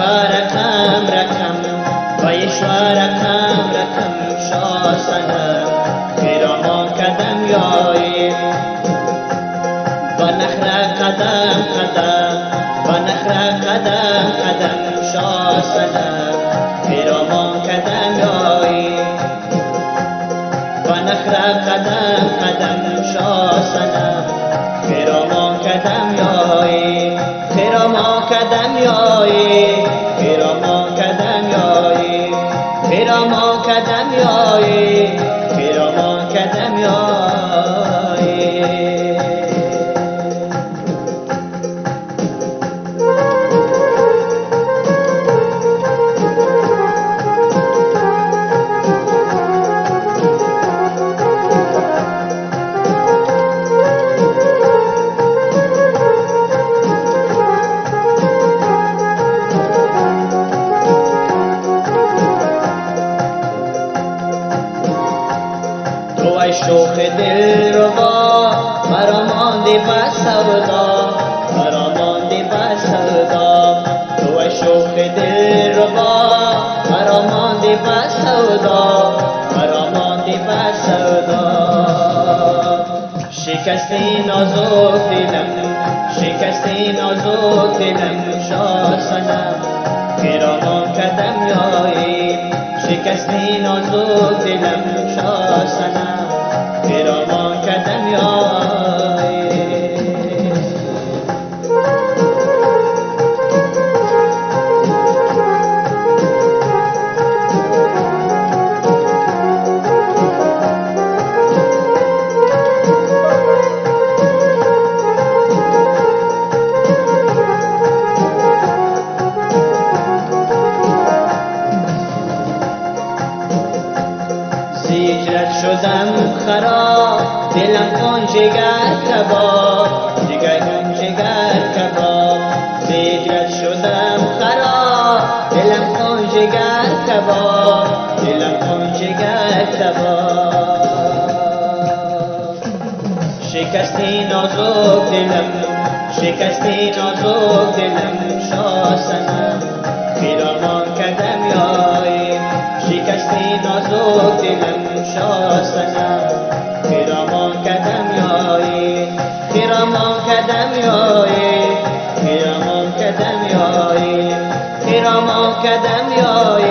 رقم رقم و رقم رقم شاسنم پیراما کدم یایی و نخر قدم قدم و نخر قدم قدم شاسنم پیراما کدم یایی و نخر قدم قدم شاسنم پیراما کدم یایی پیراما کدم یایی پیراما کدم یایی پیراما کدم یایی پیراما کدم یایی شوخ دل ربا مرا ماندی بس سودا مرا ماندی بس سودا تو شوخ دل ربا مرا ماندی بس سودا مرا ماندی بس سودا شکستی نازک دلم شکستی نازک دلم شاسنم پیرامان کدم یایی شکستی نازک دلم شاسنم زیجرت شدم خراب دلم کن جگر کباب جگر کن جگر کباب. زیجرت شدم خراب دلم کن جگر کباب دلم کن جگر کباب. شکستی نازک دلم شکستی نازک دلم شاسنم پیرامان کدم یایی شکستی نازک دلم. شاستنم خیرامان کدم یایی خیرامان کدم یایی خیرامان کدم یایی خیرامان کدم یایی